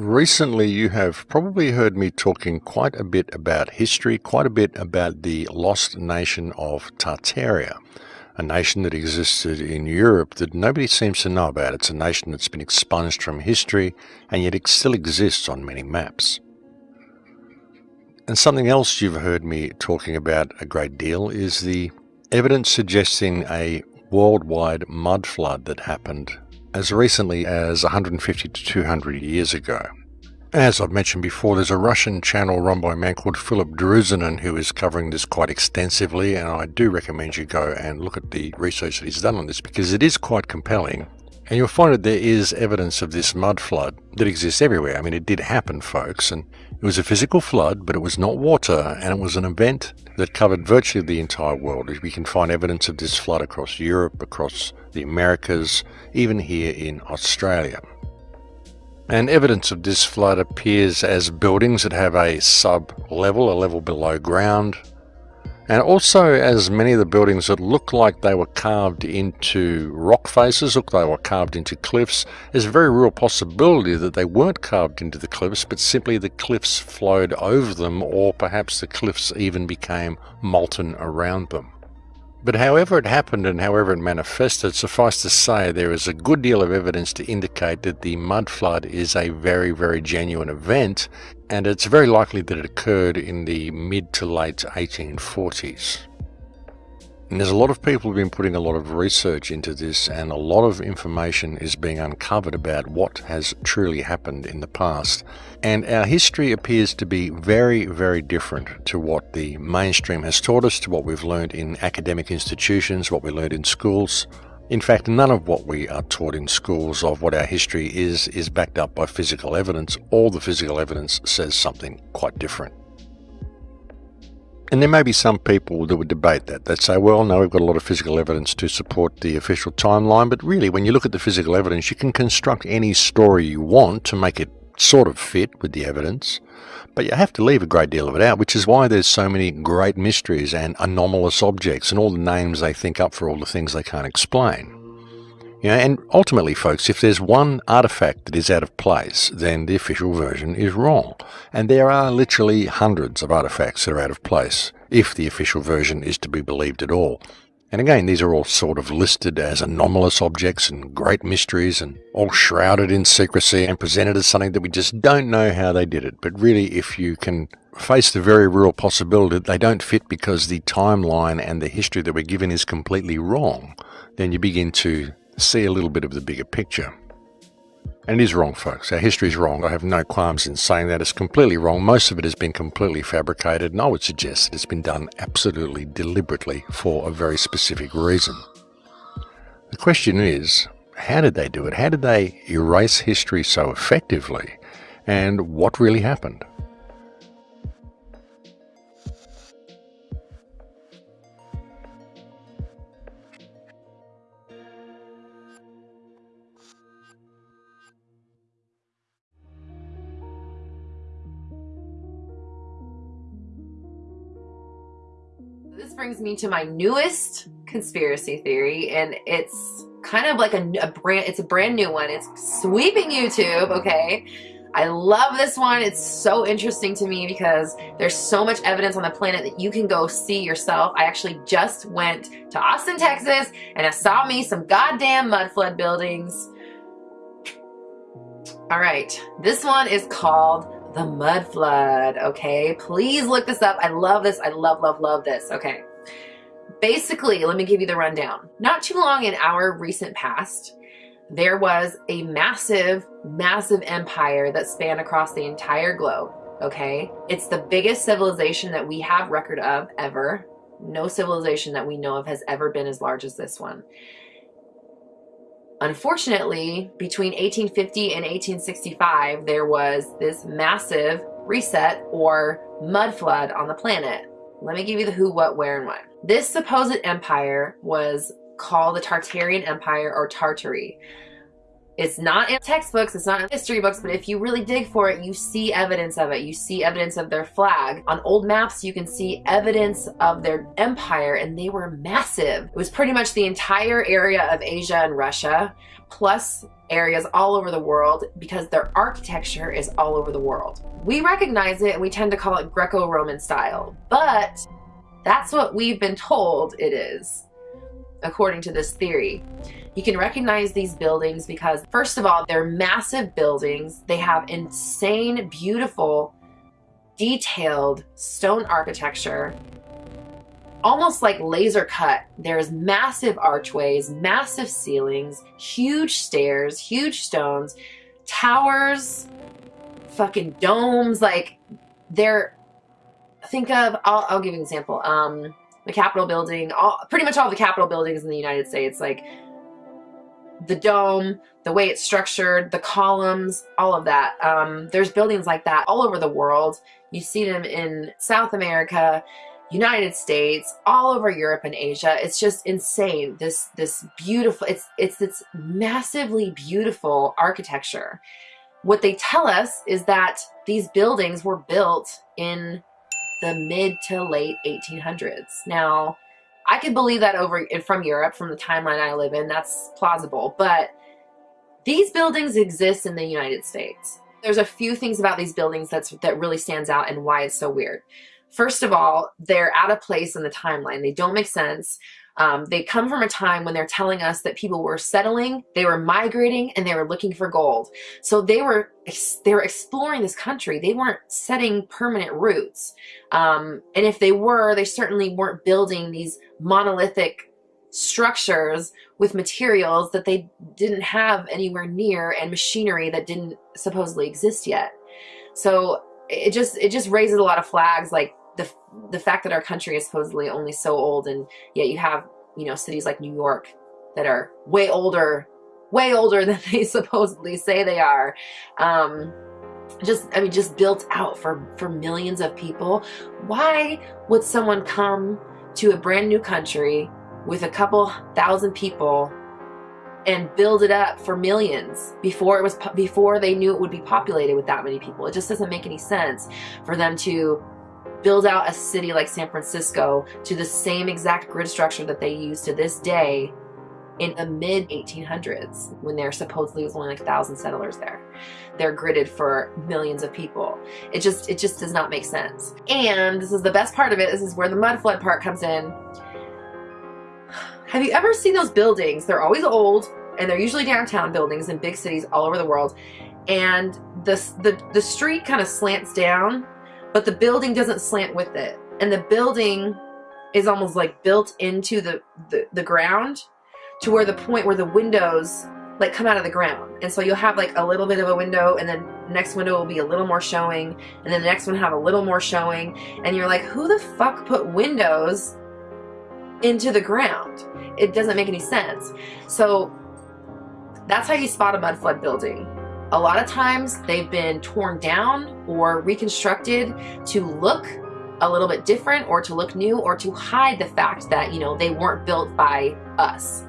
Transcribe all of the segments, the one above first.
Recently, you have probably heard me talking quite a bit about history, quite a bit about the lost nation of Tartaria, a nation that existed in Europe that nobody seems to know about. It's a nation that's been expunged from history, and yet it still exists on many maps. And something else you've heard me talking about a great deal is the evidence suggesting a worldwide mud flood that happened as recently as 150 to 200 years ago. As I've mentioned before, there's a Russian channel run by a man called Philip Druzinin who is covering this quite extensively, and I do recommend you go and look at the research that he's done on this because it is quite compelling. And you'll find that there is evidence of this mud flood that exists everywhere. I mean, it did happen, folks, and it was a physical flood, but it was not water, and it was an event that covered virtually the entire world. We can find evidence of this flood across Europe, across the Americas, even here in Australia. And evidence of this flood appears as buildings that have a sub-level, a level below ground, and also as many of the buildings that look like they were carved into rock faces, look they were carved into cliffs, there's a very real possibility that they weren't carved into the cliffs, but simply the cliffs flowed over them, or perhaps the cliffs even became molten around them. But however it happened and however it manifested, suffice to say there is a good deal of evidence to indicate that the mud flood is a very, very genuine event, and it's very likely that it occurred in the mid to late 1840s. And there's a lot of people who've been putting a lot of research into this and a lot of information is being uncovered about what has truly happened in the past. And our history appears to be very, very different to what the mainstream has taught us, to what we've learned in academic institutions, what we learned in schools. In fact, none of what we are taught in schools of what our history is, is backed up by physical evidence. All the physical evidence says something quite different. And there may be some people that would debate that. They'd say, well, no, we've got a lot of physical evidence to support the official timeline. But really, when you look at the physical evidence, you can construct any story you want to make it sort of fit with the evidence. But you have to leave a great deal of it out, which is why there's so many great mysteries and anomalous objects and all the names they think up for all the things they can't explain. You know, and ultimately, folks, if there's one artifact that is out of place, then the official version is wrong. And there are literally hundreds of artifacts that are out of place, if the official version is to be believed at all. And again, these are all sort of listed as anomalous objects and great mysteries and all shrouded in secrecy and presented as something that we just don't know how they did it. But really, if you can face the very real possibility that they don't fit because the timeline and the history that we're given is completely wrong, then you begin to see a little bit of the bigger picture. And it is wrong, folks. Our history is wrong. I have no qualms in saying that. It's completely wrong. Most of it has been completely fabricated, and I would suggest that it's been done absolutely deliberately for a very specific reason. The question is, how did they do it? How did they erase history so effectively? And what really happened? This brings me to my newest conspiracy theory, and it's kind of like a, a brand, it's a brand new one. It's sweeping YouTube, okay? I love this one. It's so interesting to me because there's so much evidence on the planet that you can go see yourself. I actually just went to Austin, Texas, and I saw me some goddamn mud flood buildings. All right, this one is called the mud flood, okay? Please look this up. I love this. I love, love, love this, okay? Basically, let me give you the rundown. Not too long in our recent past, there was a massive, massive empire that spanned across the entire globe, okay? It's the biggest civilization that we have record of ever. No civilization that we know of has ever been as large as this one. Unfortunately, between 1850 and 1865, there was this massive reset or mud flood on the planet. Let me give you the who, what, where, and when. This supposed empire was called the Tartarian Empire or Tartary. It's not in textbooks, it's not in history books, but if you really dig for it, you see evidence of it. You see evidence of their flag. On old maps, you can see evidence of their empire, and they were massive. It was pretty much the entire area of Asia and Russia, plus areas all over the world because their architecture is all over the world. We recognize it and we tend to call it Greco-Roman style, but that's what we've been told it is, according to this theory. You can recognize these buildings because, first of all, they're massive buildings. They have insane, beautiful, detailed stone architecture, almost like laser cut. There's massive archways, massive ceilings, huge stairs, huge stones, towers, fucking domes. Like, they're, think of, I'll, I'll give an example. Um, the Capitol building, all, pretty much all the Capitol buildings in the United States, like the dome, the way it's structured, the columns, all of that. Um, there's buildings like that all over the world. You see them in South America, United States, all over Europe and Asia. It's just insane. This this beautiful it's it's this massively beautiful architecture. What they tell us is that these buildings were built in the mid to late 1800s. Now, I could believe that over from Europe, from the timeline I live in, that's plausible. But these buildings exist in the United States. There's a few things about these buildings that's that really stands out and why it's so weird. First of all, they're out of place in the timeline. They don't make sense. Um, they come from a time when they're telling us that people were settling, they were migrating, and they were looking for gold. So they were they were exploring this country. They weren't setting permanent roots. Um, and if they were, they certainly weren't building these monolithic structures with materials that they didn't have anywhere near and machinery that didn't supposedly exist yet. So it just it just raises a lot of flags like the the fact that our country is supposedly only so old and yet you have you know cities like New York that are way older way older than they supposedly say they are um, just I mean just built out for for millions of people. Why would someone come to a brand new country with a couple thousand people and build it up for millions before it was before they knew it would be populated with that many people? It just doesn't make any sense for them to build out a city like San Francisco to the same exact grid structure that they use to this day in the mid 1800s when there supposedly was only like a thousand settlers there. They're gridded for millions of people. It just it just does not make sense. And this is the best part of it. This is where the mud flood part comes in. Have you ever seen those buildings? They're always old and they're usually downtown buildings in big cities all over the world. And the the, the street kind of slants down but the building doesn't slant with it. And the building is almost like built into the, the, the ground to where the point where the windows like come out of the ground. And so you'll have like a little bit of a window and then next window will be a little more showing and then the next one have a little more showing. And you're like, who the fuck put windows into the ground? It doesn't make any sense. So that's how you spot a mud flood building. A lot of times they've been torn down or reconstructed to look a little bit different or to look new or to hide the fact that, you know, they weren't built by us.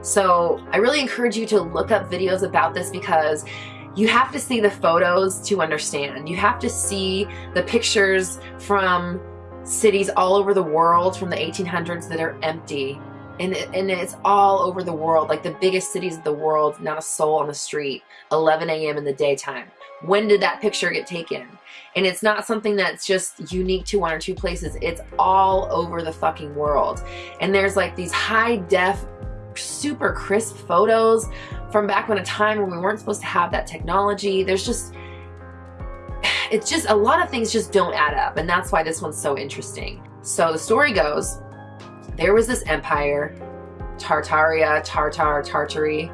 So I really encourage you to look up videos about this because you have to see the photos to understand. You have to see the pictures from cities all over the world from the 1800s that are empty and, it, and it's all over the world like the biggest cities of the world not a soul on the street 11 a.m in the daytime. When did that picture get taken? And it's not something that's just unique to one or two places. It's all over the fucking world. And there's like these high def super crisp photos from back when a time when we weren't supposed to have that technology. There's just it's just a lot of things just don't add up. And that's why this one's so interesting. So the story goes there was this empire, Tartaria, Tartar, Tartary,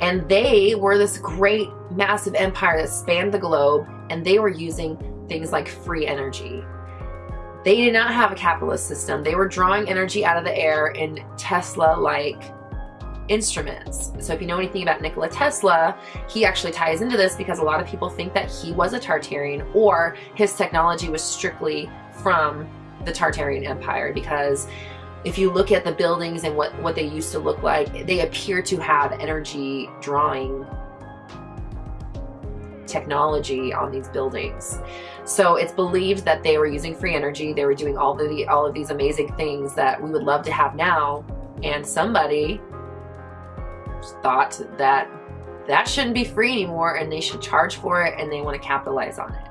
and they were this great massive empire that spanned the globe and they were using things like free energy. They did not have a capitalist system. They were drawing energy out of the air in Tesla-like instruments. So if you know anything about Nikola Tesla, he actually ties into this because a lot of people think that he was a Tartarian or his technology was strictly from the Tartarian Empire because if you look at the buildings and what, what they used to look like, they appear to have energy drawing technology on these buildings. So it's believed that they were using free energy. They were doing all the all of these amazing things that we would love to have now. And somebody thought that that shouldn't be free anymore and they should charge for it and they want to capitalize on it.